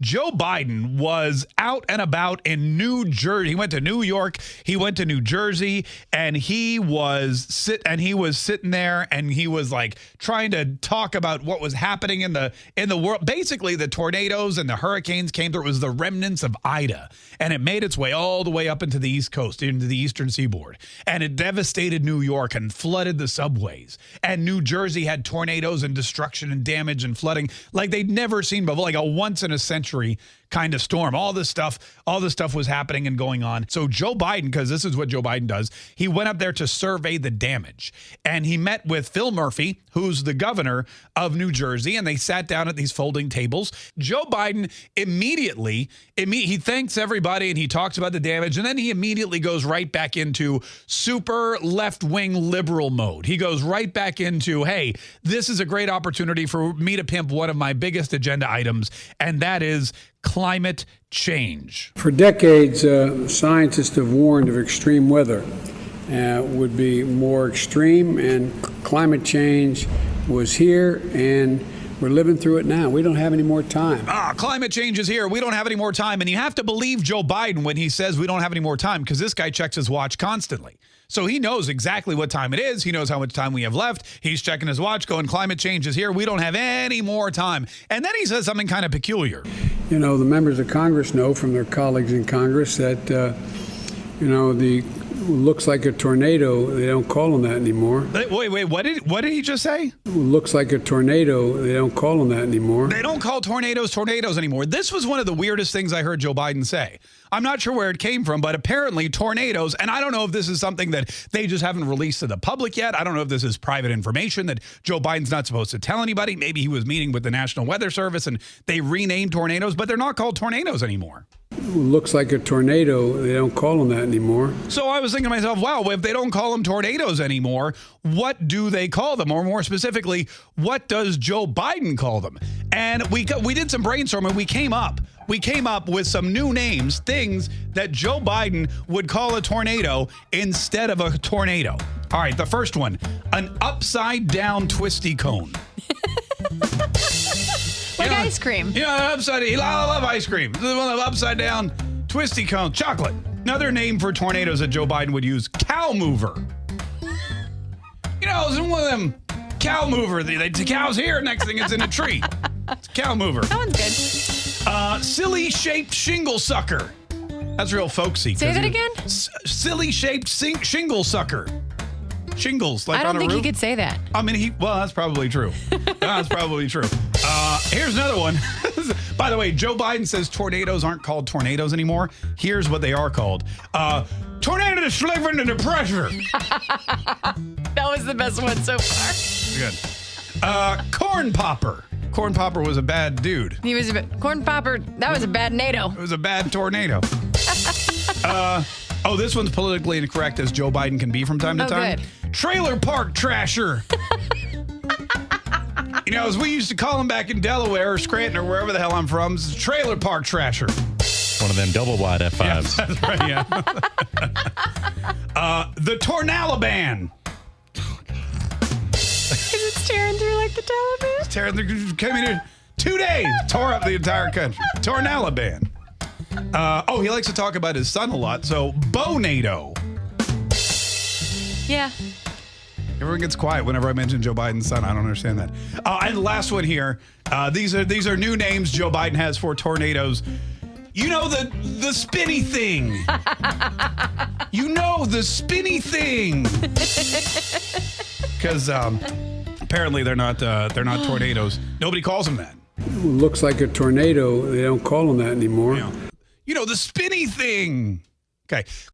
Joe Biden was out and about in New Jersey. He went to New York, he went to New Jersey, and he was sit and he was sitting there and he was like trying to talk about what was happening in the in the world. Basically, the tornadoes and the hurricanes came through. It was the remnants of Ida, and it made its way all the way up into the East Coast, into the Eastern Seaboard, and it devastated New York and flooded the subways. And New Jersey had tornadoes and destruction and damage and flooding like they'd never seen before, like a once in a century century kind of storm. All this stuff, all this stuff was happening and going on. So Joe Biden, because this is what Joe Biden does, he went up there to survey the damage. And he met with Phil Murphy, who's the governor of New Jersey, and they sat down at these folding tables. Joe Biden immediately, imme he thanks everybody and he talks about the damage, and then he immediately goes right back into super left-wing liberal mode. He goes right back into, hey, this is a great opportunity for me to pimp one of my biggest agenda items, and that is climate change. For decades, uh, scientists have warned of extreme weather uh, would be more extreme, and climate change was here, and we're living through it now. We don't have any more time. Ah, climate change is here. We don't have any more time. And you have to believe Joe Biden when he says we don't have any more time because this guy checks his watch constantly. So he knows exactly what time it is. He knows how much time we have left. He's checking his watch, going, climate change is here. We don't have any more time. And then he says something kind of peculiar. You know, the members of Congress know from their colleagues in Congress that, uh, you know, the looks like a tornado. They don't call them that anymore. Wait, wait, what did what did he just say? Looks like a tornado. They don't call them that anymore. They don't call tornadoes tornadoes anymore. This was one of the weirdest things I heard Joe Biden say. I'm not sure where it came from, but apparently tornadoes, and I don't know if this is something that they just haven't released to the public yet. I don't know if this is private information that Joe Biden's not supposed to tell anybody. Maybe he was meeting with the National Weather Service and they renamed tornadoes, but they're not called tornadoes anymore looks like a tornado. They don't call them that anymore. So I was thinking to myself, wow, if they don't call them tornadoes anymore, what do they call them? Or more specifically, what does Joe Biden call them? And we we did some brainstorming. We came up we came up with some new names, things that Joe Biden would call a tornado instead of a tornado. All right, the first one, an upside down twisty cone. Like ice cream. Yeah, upside. I love ice cream. Is one of upside down twisty cone chocolate. Another name for tornadoes that Joe Biden would use: cow mover. You know, it's one of them cow mover. The, the cow's here. Next thing, it's in a tree. It's cow mover. That one's good. Uh, silly shaped shingle sucker. That's real folksy. Say that again. silly shaped shingle sucker shingles. Like I don't think roof. he could say that. I mean, he. Well, that's probably true. that's probably true. Here's another one. By the way, Joe Biden says tornadoes aren't called tornadoes anymore. Here's what they are called. Uh, tornadoes slipping into pressure. that was the best one so far. Good. Uh, corn popper. Corn popper was a bad dude. He was a corn popper. That was a bad NATO. It was a bad tornado. uh, oh, this one's politically incorrect as Joe Biden can be from time to oh, time. Good. Trailer park trasher. You know, as we used to call them back in Delaware or Scranton or wherever the hell I'm from, it's trailer park trasher. One of them double wide F5s. Yeah, that's right, yeah. uh, the Tornalaban. Because it's tearing through like the Taliban. It's tearing through, came in here two days, tore up the entire country. Tornalaban. Uh, oh, he likes to talk about his son a lot. So, Bonado. Yeah. Everyone gets quiet whenever I mention Joe Biden's son. I don't understand that. Uh, and the last one here. Uh, these are these are new names Joe Biden has for tornadoes. You know the the spinny thing. you know the spinny thing. Because um, apparently they're not uh, they're not tornadoes. Nobody calls them that. Looks like a tornado. They don't call them that anymore. You know, you know the spinny thing. Okay.